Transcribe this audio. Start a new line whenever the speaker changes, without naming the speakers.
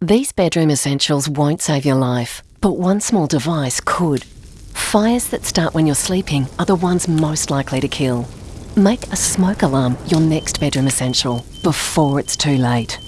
These bedroom essentials won't save your life, but one small device could. Fires that start when you're sleeping are the ones most likely to kill. Make a smoke alarm your next bedroom essential before it's too late.